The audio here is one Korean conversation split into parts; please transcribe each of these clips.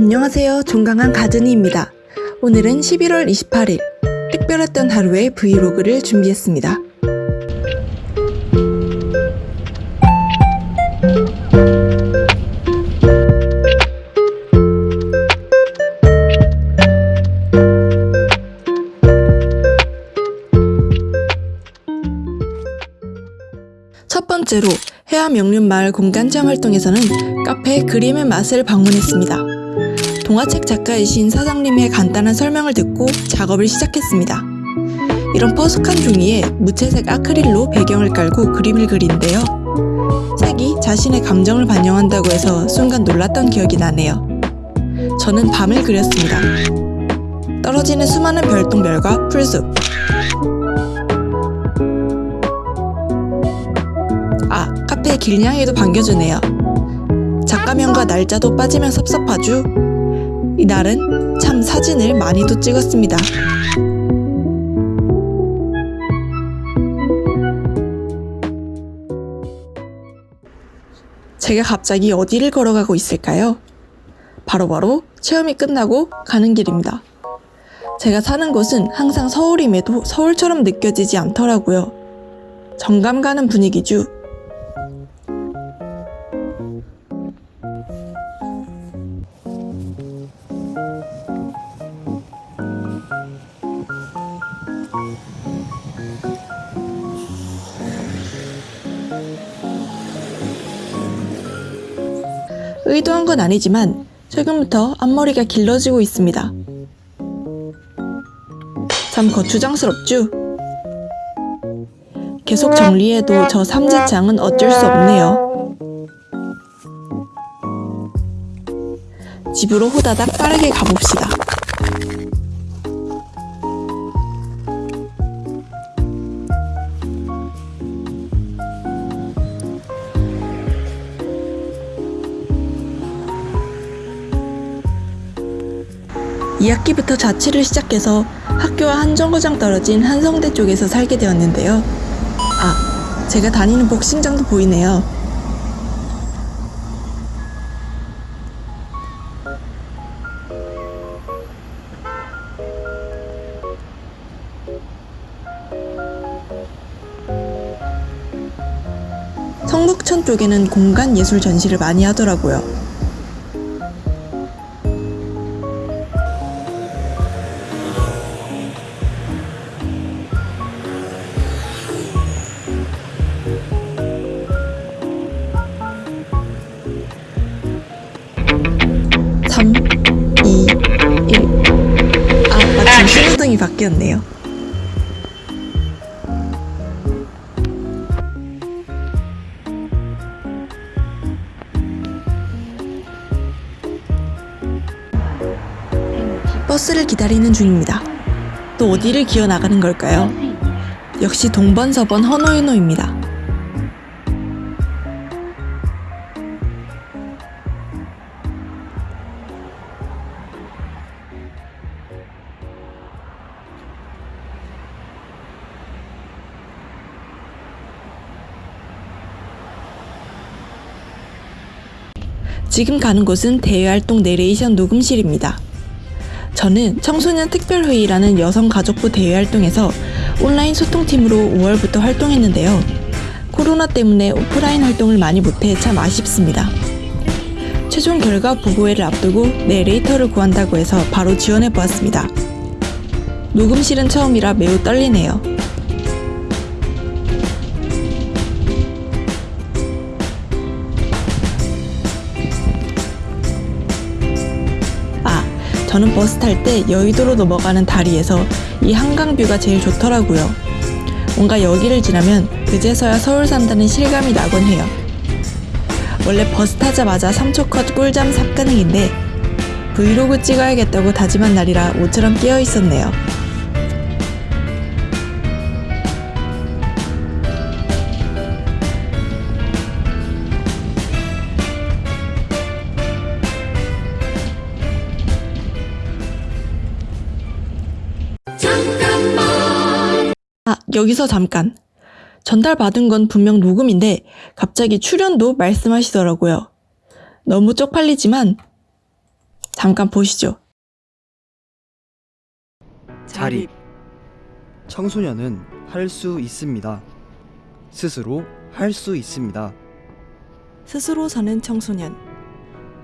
안녕하세요. 종강한 가즈니입니다. 오늘은 11월 28일 특별했던 하루의 브이로그를 준비했습니다. 첫 번째로 해암 영륜마을 공간체험 활동에서는 카페 그림의 맛을 방문했습니다. 동화책 작가이신 사장님의 간단한 설명을 듣고 작업을 시작했습니다. 이런 퍼석한 종이에 무채색 아크릴로 배경을 깔고 그림을 그리는데요. 색이 자신의 감정을 반영한다고 해서 순간 놀랐던 기억이 나네요. 저는 밤을 그렸습니다. 떨어지는 수많은 별똥별과 풀숲, 아, 카페 길냥이도 반겨주네요. 작가명과 날짜도 빠지면 섭섭하죠? 이날은 참 사진을 많이도 찍었습니다. 제가 갑자기 어디를 걸어가고 있을까요? 바로 바로 체험이 끝나고 가는 길입니다. 제가 사는 곳은 항상 서울임에도 서울처럼 느껴지지 않더라고요. 정감 가는 분위기죠. 의도한 건 아니지만 최근부터 앞머리가 길러지고 있습니다. 참 거추장스럽죠? 계속 정리해도 저 삼재창은 어쩔 수 없네요. 집으로 호다닥 빠르게 가봅시다. 이학기부터 자취를 시작해서 학교와 한 정거장 떨어진 한성대 쪽에서 살게 되었는데요. 아, 제가 다니는 복싱장도 보이네요. 성북천 쪽에는 공간 예술 전시를 많이 하더라고요. 바뀌었네요. 버스를 기다리는 중입니다. 또 어디를 기어 나가는 걸까요? 역시 동번서번 허노이노입니다. 지금 가는 곳은 대외활동 내레이션 녹음실입니다. 저는 청소년 특별회의라는 여성가족부 대외활동에서 온라인 소통팀으로 5월부터 활동했는데요. 코로나 때문에 오프라인 활동을 많이 못해 참 아쉽습니다. 최종 결과 보고회를 앞두고 내레이터를 구한다고 해서 바로 지원해 보았습니다. 녹음실은 처음이라 매우 떨리네요. 저는 버스 탈 때 여의도로 넘어가는 다리에서 이 한강 view가 제일 좋더라고요. 뭔가 여기를 지나면 그제서야 서울 산다는 실감이 나곤 해요. 원래 버스 타자마자 3초 컷 꿀잠 쌉가능인데 브이로그 찍어야겠다고 다짐한 날이라 모처럼 깨어 있었네요. 여기서 잠깐. 전달받은 건 분명 녹음인데 갑자기 출연도 말씀하시더라고요. 너무 쪽팔리지만 잠깐 보시죠. 자립. 청소년은 할 수 있습니다. 스스로 할 수 있습니다. 스스로 사는 청소년.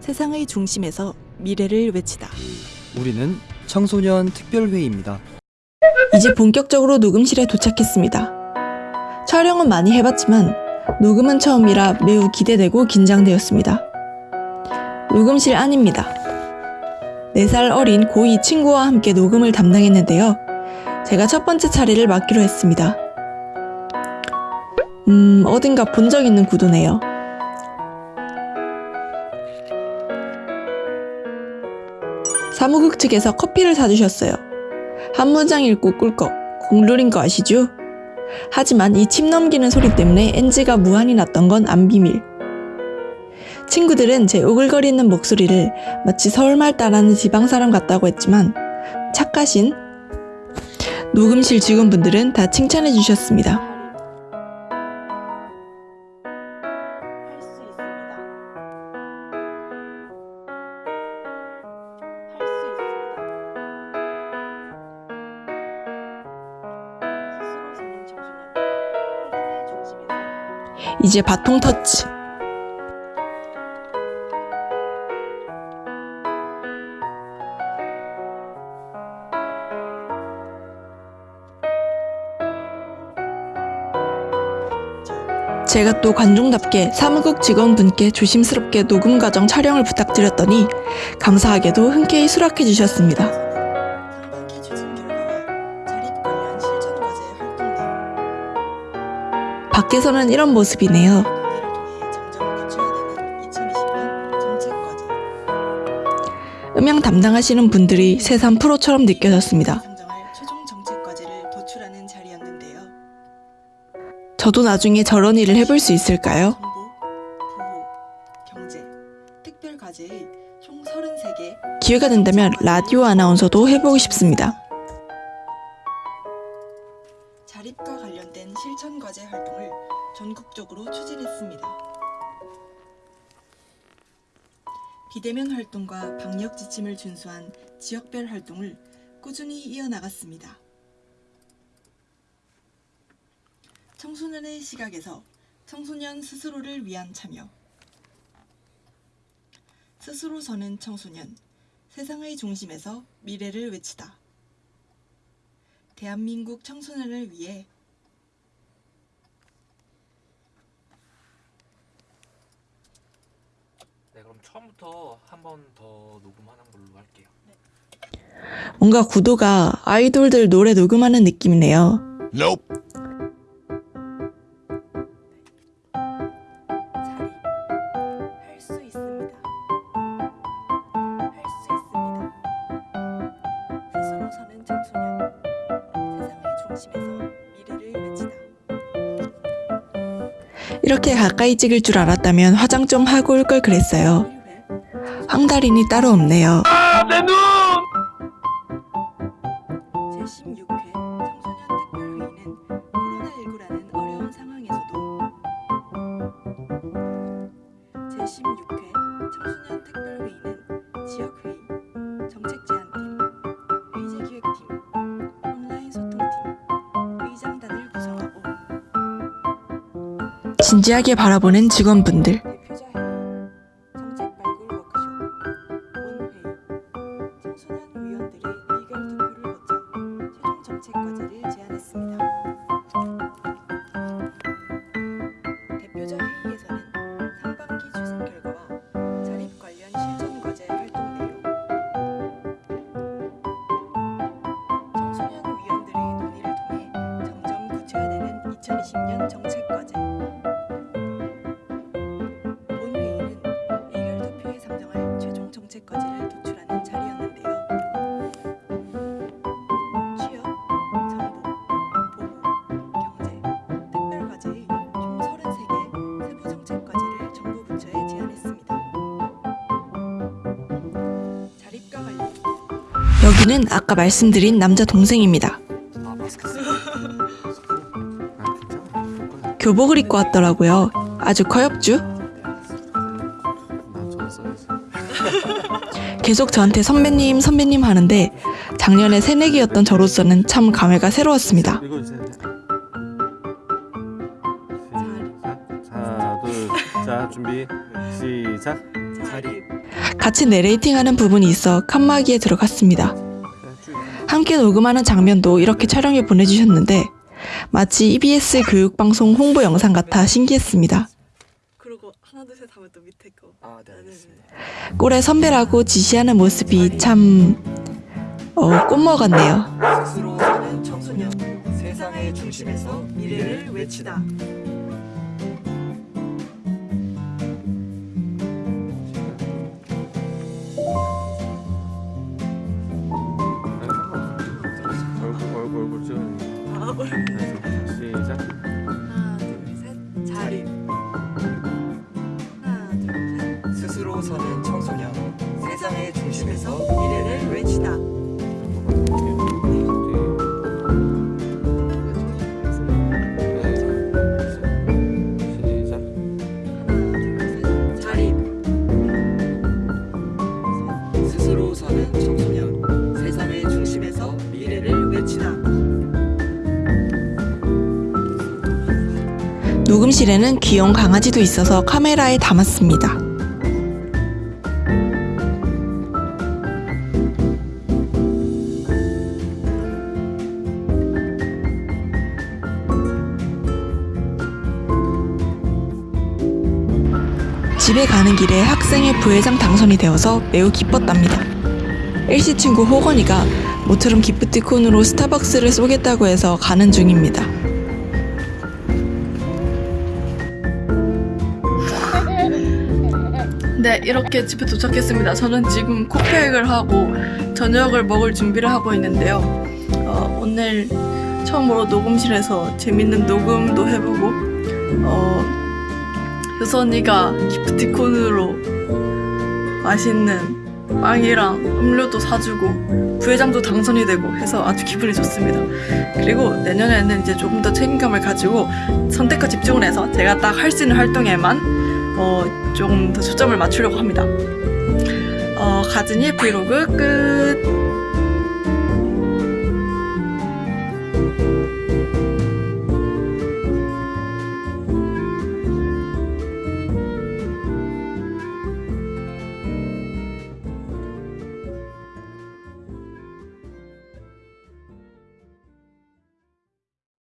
세상의 중심에서 미래를 외치다. 우리는 청소년 특별회의입니다. 이제 본격적으로 녹음실에 도착했습니다. 촬영은 많이 해봤지만 녹음은 처음이라 매우 기대되고 긴장되었습니다. 녹음실 안입니다. 4살 어린 고2 친구와 함께 녹음을 담당했는데요. 제가 첫 번째 차례를 맡기로 했습니다. 음, 어딘가 본 적 있는 구도네요. 사무국 측에서 커피를 사주셨어요. 한 문장 읽고 꿀꺽 공룰인 거 아시죠? 하지만 이 침 넘기는 소리 때문에 NG가 무한히 났던 건 안 비밀. 친구들은 제 오글거리는 목소리를 마치 서울말 따라하는 지방사람 같다고 했지만 착하신 녹음실 직원분들은 다 칭찬해 주셨습니다. 이제 바통 터치. 제가 또 관종답게 사무국 직원분께 조심스럽게 녹음 과정 촬영을 부탁드렸더니 감사하게도 흔쾌히 수락해 주셨습니다. 밖에서는 이런 모습이네요. 음향 담당하시는 분들이 새삼 프로처럼 느껴졌습니다. 저도 나중에 저런 일을 해볼 수 있을까요? 정보, 보호, 경제, 특별 과제의 총 33개 기회가 된다면 라디오 아나운서도 해보고 싶습니다. 실천 과제 활동을 전국적으로 추진했습니다. 비대면 활동과 방역 지침을 준수한 지역별 활동을 꾸준히 이어나갔습니다. 청소년의 시각에서 청소년 스스로를 위한 참여 스스로 서는 청소년 세상의 중심에서 미래를 외치다 대한민국 청소년을 위해 네, 그럼 처음부터 한 번 더 녹음하는 걸로 할게요. 뭔가 구도가 아이돌들 노래 녹음하는 느낌이네요. Nope. 이렇게 가까이 찍을 줄 알았다면 화장 좀 하고 올 걸 그랬어요. 1회 황달인이 따로 없네요. 제16회 청소년 특별회의는 코로나19라는 어려운 상황에서도 제16회 청소년 특별회의는 지역회의, 정책제안팀, 의제기획팀, 온라인 소통팀, 의장단을 구성하고 진지하게 바라보는 직원분들. 여기는 아까 말씀드린 남자 동생입니다. 교복을 입고 왔더라고요. 아주 커엽죠? 계속 저한테 선배님, 선배님 하는데 작년에 새내기였던 저로서는 참 감회가 새로웠습니다. 하나, 둘, 자 준비, 시작. 같이 내레이팅하는 부분이 있어 칸막이에 들어갔습니다. 쭉. 함께 녹음하는 장면도 이렇게 촬영해 보내주셨는데 마치 EBS 교육방송 홍보 영상 같아 신기했습니다. 아, 네. 꼴에 선배라고 지시하는 모습이 참... 어, 꽃모 같네요. 얼굴 시작. 하나 둘셋. 자립 하나 둘셋. 스스로 사는 청소년. 세상의 중심에서 미래를 외치다. 스스로 사는 청소년 녹음실에는 귀여운 강아지도 있어서 카메라에 담았습니다. 집에 가는 길에 학생회 부회장 당선이 되어서 매우 기뻤답니다. 일시 친구 호건이가 모처럼 기프티콘으로 스타벅스를 쏘겠다고 해서 가는 중입니다. 이렇게 집에 도착했습니다. 저는 지금 코팩을 하고 저녁을 먹을 준비를 하고 있는데요. 어, 오늘 처음으로 녹음실에서 재밌는 녹음도 해보고, 어, 효서 언니가 기프티콘으로 맛있는 빵이랑 음료도 사주고 부회장도 당선이 되고 해서 아주 기분이 좋습니다. 그리고 내년에는 이제 조금 더 책임감을 가지고 선택과 집중을 해서 제가 딱 할 수 있는 활동에만 어, 조금 더 초점을 맞추려고 합니다. 어, 가진이 브이로그 끝!